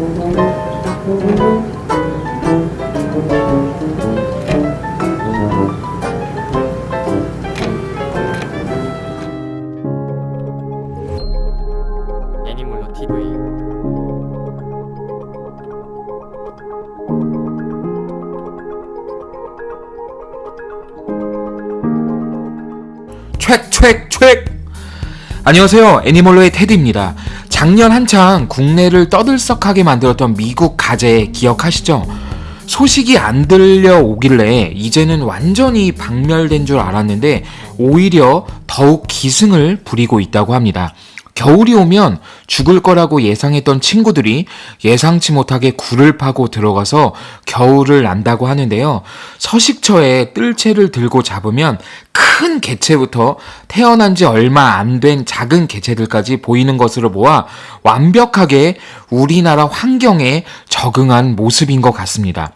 애니몰로 안녕하세요. 애니멀로의 테디입니다 작년 한창 국내를 떠들썩하게 만들었던 미국 가재 기억하시죠? 소식이 안 들려오길래 이제는 완전히 박멸된 줄 알았는데 오히려 더욱 기승을 부리고 있다고 합니다. 겨울이 오면 죽을 거라고 예상했던 친구들이 예상치 못하게 굴을 파고 들어가서 겨울을 난다고 하는데요. 서식처에 뜰채를 들고 잡으면 큰 개체부터 태어난 지 얼마 안 된 작은 개체들까지 보이는 것으로 모아 완벽하게 우리나라 환경에 적응한 모습인 것 같습니다.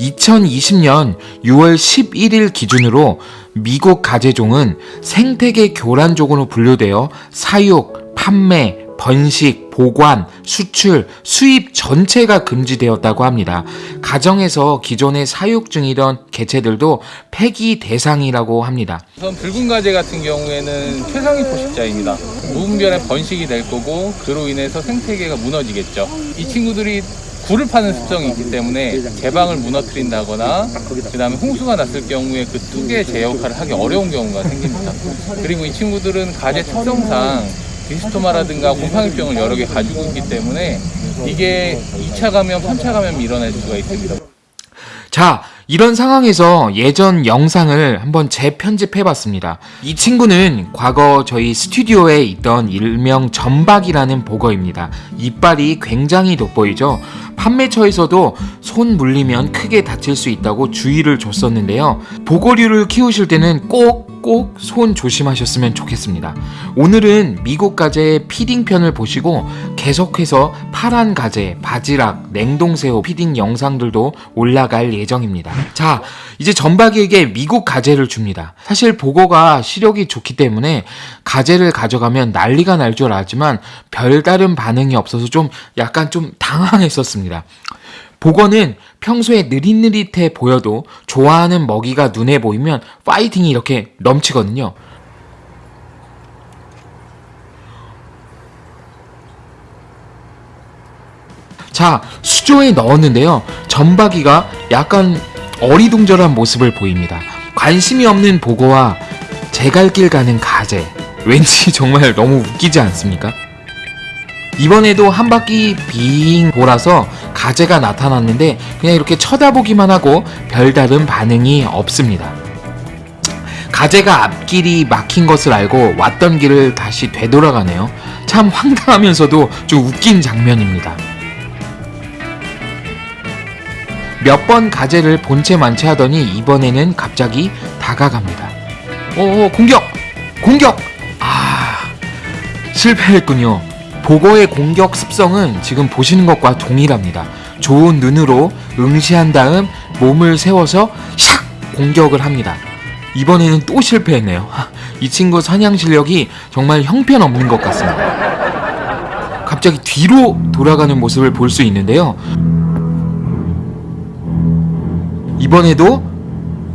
2020년 6월 11일 기준으로 미국 가재종은 생태계 교란종으로 분류되어 사육, 판매, 번식, 보관, 수출, 수입 전체가 금지되었다고 합니다. 가정에서 기존에 사육 중이던 개체들도 폐기 대상이라고 합니다. 우선 붉은 가재 같은 경우에는 최상위 포식자입니다. 무분별한 번식이 될 거고 그로 인해서 생태계가 무너지겠죠. 이 친구들이 굴을 파는 습성이 있기 때문에 개방을 무너뜨린다거나 그 다음에 홍수가 났을 경우에 그 뚝의 제 역할을 하기 어려운 경우가 생깁니다. 그리고 이 친구들은 가재 특성상 디스토마라든가 곰팡이병을 여러 개 가지고 있기 때문에 이게 2차 감염, 3차 감염이 일어날 수가 있습니다. 자, 이런 상황에서 예전 영상을 한번 재편집해 봤습니다. 이 친구는 과거 저희 스튜디오에 있던 일명 점박이라는 복어입니다. 이빨이 굉장히 돋보이죠? 판매처에서도 손 물리면 크게 다칠 수 있다고 주의를 줬었는데요. 복어류를 키우실 때는 꼭 꼭 손 조심하셨으면 좋겠습니다. 오늘은 미국 가재의 feeding 편을 보시고 계속해서 파란 가재, 바지락, 냉동새우 feeding 영상들도 올라갈 예정입니다. 자, 이제 전박이에게 미국 가재를 줍니다. 사실 보고가 시력이 좋기 때문에 가재를 가져가면 난리가 날 줄 알았지만 별다른 반응이 없어서 좀 약간 좀 당황했었습니다. 보거는 평소에 느릿느릿해 보여도 좋아하는 먹이가 눈에 보이면 파이팅이 이렇게 넘치거든요. 자, 수조에 넣었는데요. 전박이가 약간 어리둥절한 모습을 보입니다. 관심이 없는 보고와 제갈길 가는 가재. 왠지 정말 너무 웃기지 않습니까? 이번에도 한 바퀴 빙 돌아서 가재가 나타났는데 그냥 이렇게 쳐다보기만 하고 별다른 반응이 없습니다. 가재가 앞길이 막힌 것을 알고 왔던 길을 다시 되돌아가네요. 참 황당하면서도 좀 웃긴 장면입니다. 몇 번 가재를 본체 만체하더니 이번에는 갑자기 다가갑니다. 오 공격! 공격! 아 실패했군요. 보고의 공격 습성은 지금 보시는 것과 동일합니다. 좋은 눈으로 응시한 다음 몸을 세워서 샥 공격을 합니다. 이번에는 또 실패했네요. 이 친구 사냥 실력이 정말 형편없는 것 같습니다. 갑자기 뒤로 돌아가는 모습을 볼 수 있는데요. 이번에도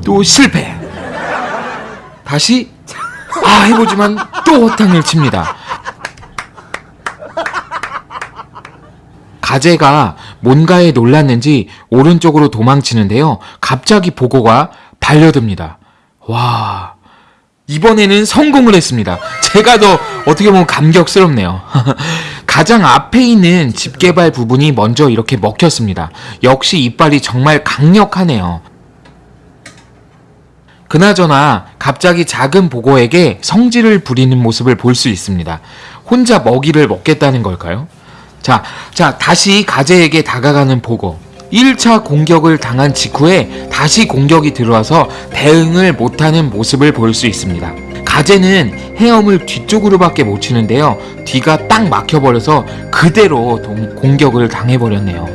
또 실패. 다시 아 해보지만 또 허탕을 칩니다. 가재가 뭔가에 놀랐는지 오른쪽으로 도망치는데요. 갑자기 보고가 달려듭니다. 와. 이번에는 성공을 했습니다. 제가 더 어떻게 보면 감격스럽네요. 가장 앞에 있는 집게발 부분이 먼저 이렇게 먹혔습니다. 역시 이빨이 정말 강력하네요. 그나저나 갑자기 작은 보고에게 성질을 부리는 모습을 볼 수 있습니다. 혼자 먹이를 먹겠다는 걸까요? 자, 자, 다시 가재에게 다가가는 보고. 1차 공격을 당한 직후에 다시 공격이 들어와서 대응을 못하는 모습을 볼 수 있습니다. 가재는 헤엄을 뒤쪽으로밖에 못 치는데요. 뒤가 딱 막혀버려서 그대로 동- 공격을 당해버렸네요.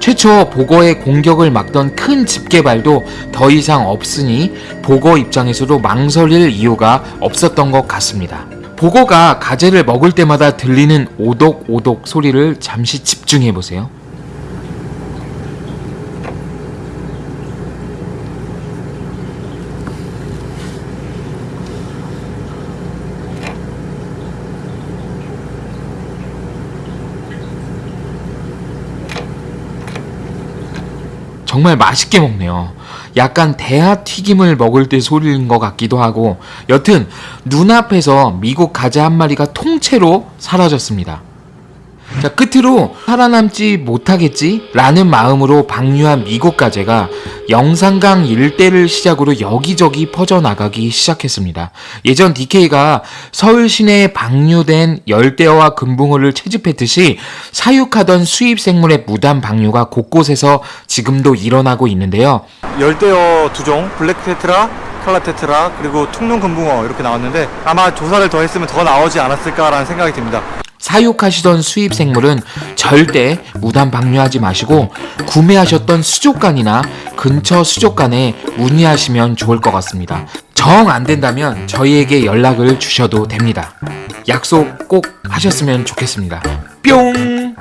최초 보거의 공격을 막던 큰 집게발도 더 이상 없으니 보거 입장에서도 망설일 이유가 없었던 것 같습니다. 보거가 가재를 먹을 때마다 들리는 오독오독 소리를 잠시 집중해 보세요. 정말 맛있게 먹네요. 약간 대하 튀김을 먹을 때 소리인 것 같기도 하고 여튼 눈앞에서 미국 가재 한 마리가 통째로 사라졌습니다. 자, 끝으로 살아남지 못하겠지? 라는 마음으로 방류한 미국 가재가 영산강 일대를 시작으로 여기저기 퍼져나가기 시작했습니다. 예전 DK가 서울 시내에 방류된 열대어와 금붕어를 채집했듯이 사육하던 수입 생물의 무단 방류가 곳곳에서 지금도 일어나고 있는데요. 열대어 두 종, 블랙 테트라, 칼라 테트라, 그리고 퉁눈 금붕어 이렇게 나왔는데 아마 조사를 더 했으면 더 나오지 않았을까라는 생각이 듭니다. 사육하시던 수입 생물은 절대 무단 방류하지 마시고 구매하셨던 수족관이나 근처 수족관에 문의하시면 좋을 것 같습니다. 정 안 된다면 저희에게 연락을 주셔도 됩니다. 약속 꼭 하셨으면 좋겠습니다. 뿅!